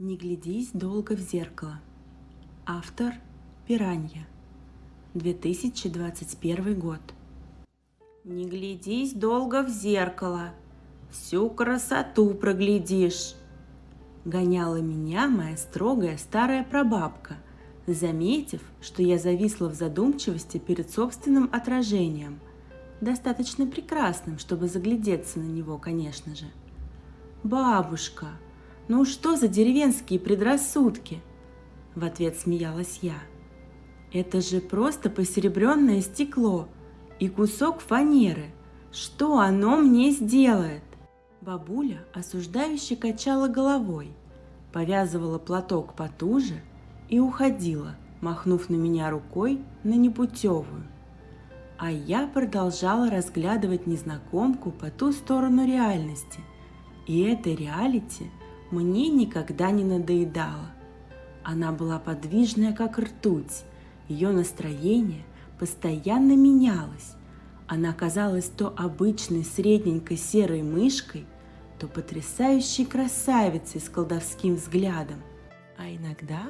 Не глядись долго в зеркало. Автор Пиранья. 2021 год. Не глядись долго в зеркало. Всю красоту проглядишь. Гоняла меня моя строгая старая прабабка, заметив, что я зависла в задумчивости перед собственным отражением, достаточно прекрасным, чтобы заглядеться на него, конечно же. «Бабушка, «Ну что за деревенские предрассудки?» В ответ смеялась я. «Это же просто посеребренное стекло и кусок фанеры. Что оно мне сделает?» Бабуля осуждающе качала головой, повязывала платок потуже и уходила, махнув на меня рукой на непутевую. А я продолжала разглядывать незнакомку по ту сторону реальности. И этой реалити – мне никогда не надоедала. Она была подвижная, как ртуть. Ее настроение постоянно менялось. Она казалась то обычной средненькой серой мышкой, то потрясающей красавицей с колдовским взглядом. А иногда,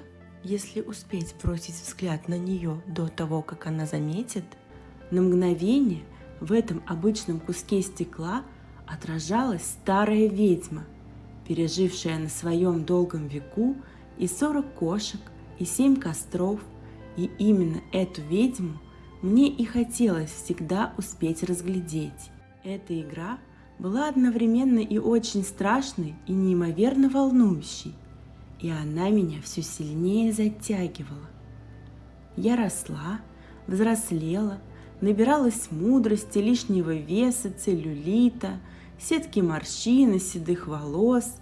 если успеть бросить взгляд на нее до того, как она заметит, на мгновение в этом обычном куске стекла отражалась старая ведьма – пережившая на своем долгом веку и сорок кошек, и семь костров, и именно эту ведьму мне и хотелось всегда успеть разглядеть. Эта игра была одновременно и очень страшной, и неимоверно волнующей, и она меня все сильнее затягивала. Я росла, взрослела, набиралась мудрости, лишнего веса, целлюлита, сетки морщин и седых волос,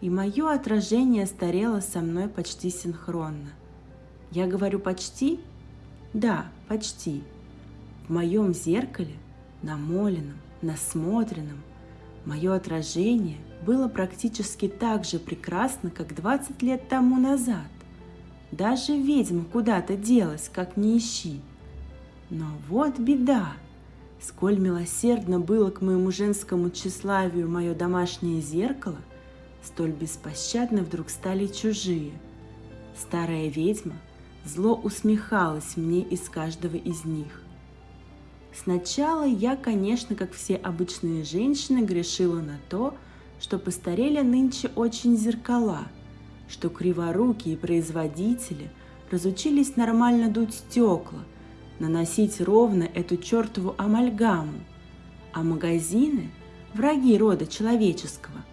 и мое отражение старело со мной почти синхронно. Я говорю «почти»? Да, почти. В моем зеркале, намоленном, насмотренном, мое отражение было практически так же прекрасно, как 20 лет тому назад. Даже ведьма куда-то делась, как не ищи. Но вот беда. Сколь милосердно было к моему женскому тщеславию мое домашнее зеркало, столь беспощадно вдруг стали чужие. Старая ведьма зло усмехалась мне из каждого из них. Сначала я, конечно, как все обычные женщины, грешила на то, что постарели нынче очень зеркала, что криворукие производители разучились нормально дуть стекла, наносить ровно эту чертову амальгаму, а магазины, враги рода человеческого,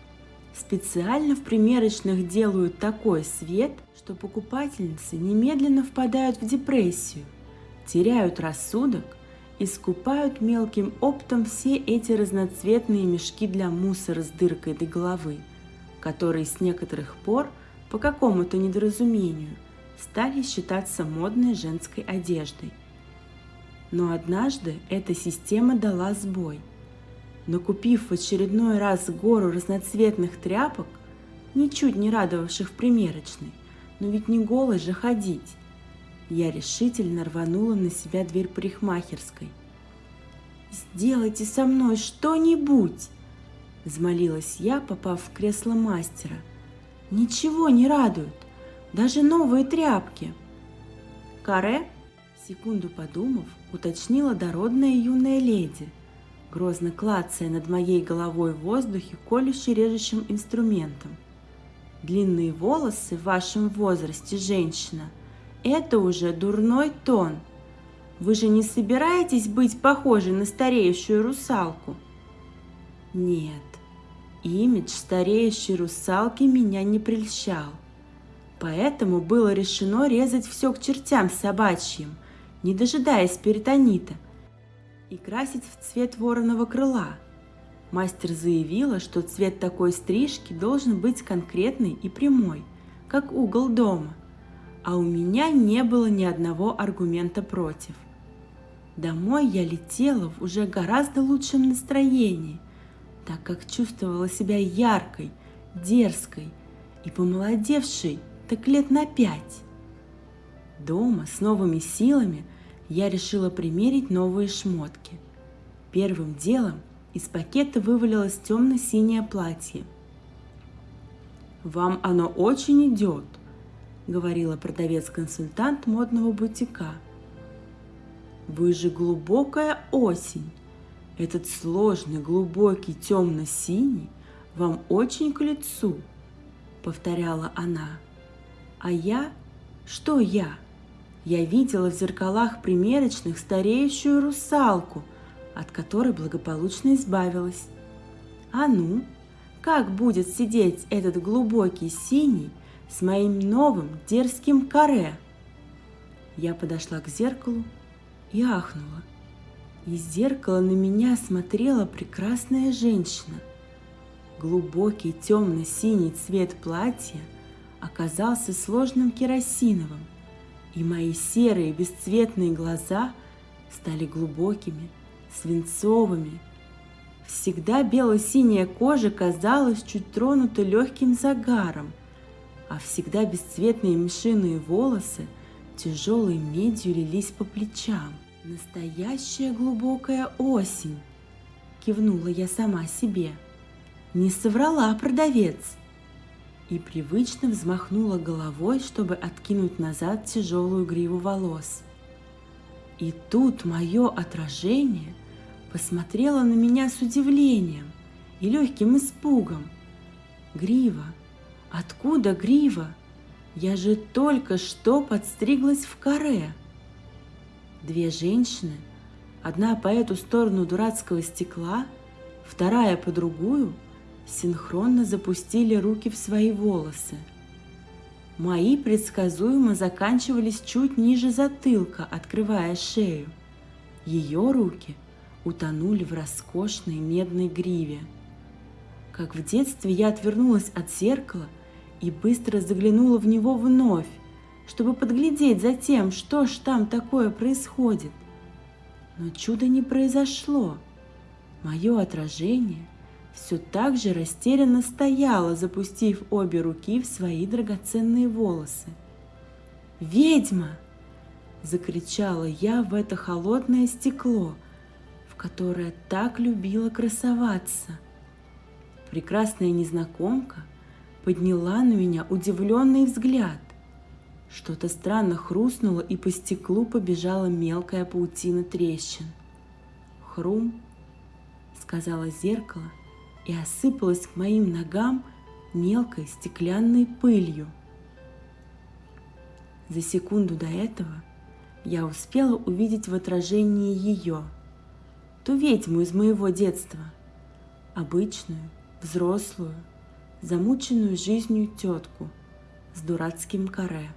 специально в примерочных делают такой свет, что покупательницы немедленно впадают в депрессию, теряют рассудок и скупают мелким оптом все эти разноцветные мешки для мусора с дыркой до головы, которые с некоторых пор по какому-то недоразумению стали считаться модной женской одеждой – но однажды эта система дала сбой. Накупив в очередной раз гору разноцветных тряпок, ничуть не радовавших в примерочной, но ведь не голой же ходить, я решительно рванула на себя дверь парикмахерской. «Сделайте со мной что-нибудь!» – взмолилась я, попав в кресло мастера. «Ничего не радует, даже новые тряпки!» Каре Секунду подумав, уточнила дородная юная леди, грозно клацая над моей головой в воздухе колюще режущим инструментом. Длинные волосы в вашем возрасте, женщина, это уже дурной тон. Вы же не собираетесь быть похожей на стареющую русалку? Нет, имидж стареющей русалки меня не прельщал. Поэтому было решено резать все к чертям собачьим – не дожидаясь перитонита, и красить в цвет вороного крыла. Мастер заявила, что цвет такой стрижки должен быть конкретный и прямой, как угол дома, а у меня не было ни одного аргумента против. Домой я летела в уже гораздо лучшем настроении, так как чувствовала себя яркой, дерзкой и помолодевшей так лет на пять. Дома с новыми силами я решила примерить новые шмотки. Первым делом из пакета вывалилось темно-синее платье. Вам оно очень идет, говорила продавец-консультант модного бутика. Вы же глубокая осень. Этот сложный, глубокий, темно-синий вам очень к лицу, повторяла она. А я? Что я? Я видела в зеркалах примерочных стареющую русалку, от которой благополучно избавилась. А ну, как будет сидеть этот глубокий синий с моим новым дерзким каре? Я подошла к зеркалу и ахнула. Из зеркала на меня смотрела прекрасная женщина. Глубокий темно-синий цвет платья оказался сложным керосиновым, и мои серые бесцветные глаза стали глубокими, свинцовыми Всегда бело-синяя кожа казалась чуть тронута легким загаром, а всегда бесцветные мышиные волосы тяжелой медью лились по плечам. Настоящая глубокая осень, кивнула я сама себе. Не соврала продавец. И привычно взмахнула головой, чтобы откинуть назад тяжелую гриву волос. И тут мое отражение – посмотрела на меня с удивлением и легким испугом. Грива, откуда грива? Я же только что подстриглась в каре. Две женщины, одна по эту сторону дурацкого стекла, вторая по другую, синхронно запустили руки в свои волосы. Мои предсказуемо заканчивались чуть ниже затылка, открывая шею. Ее руки – утонули в роскошной медной гриве. Как в детстве я отвернулась от зеркала и быстро заглянула в него вновь, чтобы подглядеть за тем, что ж там такое происходит. Но чудо не произошло. Мое отражение все так же растерянно стояло, запустив обе руки в свои драгоценные волосы. «Ведьма!» – закричала я в это холодное стекло – которая так любила красоваться. Прекрасная незнакомка подняла на меня удивленный взгляд. Что-то странно хрустнуло, и по стеклу побежала мелкая паутина трещин. «Хрум!» — сказала зеркало и осыпалась к моим ногам мелкой стеклянной пылью. За секунду до этого я успела увидеть в отражении ее — ту ведьму из моего детства, обычную, взрослую, замученную жизнью тетку с дурацким каре.